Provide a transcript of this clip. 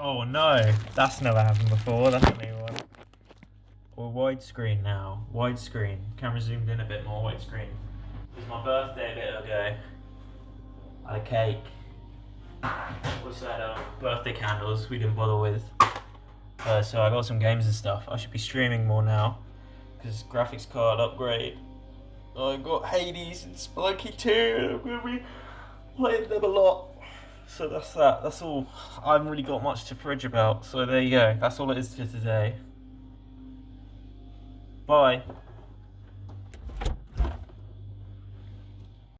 Oh no, that's never happened before. That's a new one. We're widescreen now. Widescreen. Camera zoomed in a bit more. Widescreen. It was my birthday a bit ago. I had a cake. What's that? Uh, birthday candles. We didn't bother with. Uh, so I got some games and stuff. I should be streaming more now because graphics card upgrade. I got Hades and Spelunky 2. I'm gonna be playing them a lot. So that's that. That's all. I haven't really got much to fridge about. So there you go. That's all it is for today. Bye.